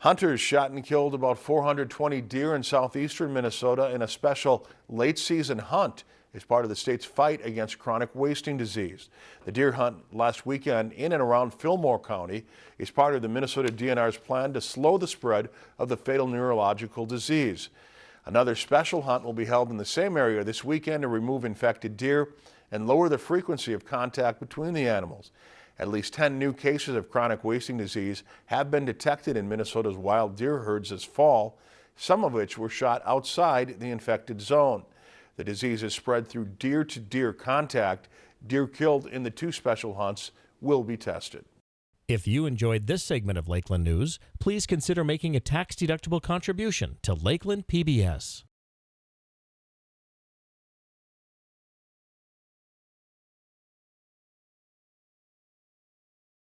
Hunters shot and killed about 420 deer in southeastern Minnesota in a special late season hunt as part of the state's fight against chronic wasting disease. The deer hunt last weekend in and around Fillmore County is part of the Minnesota DNR's plan to slow the spread of the fatal neurological disease. Another special hunt will be held in the same area this weekend to remove infected deer and lower the frequency of contact between the animals. At least 10 new cases of chronic wasting disease have been detected in Minnesota's wild deer herds this fall, some of which were shot outside the infected zone. The disease is spread through deer-to-deer -deer contact. Deer killed in the two special hunts will be tested. If you enjoyed this segment of Lakeland News, please consider making a tax-deductible contribution to Lakeland PBS.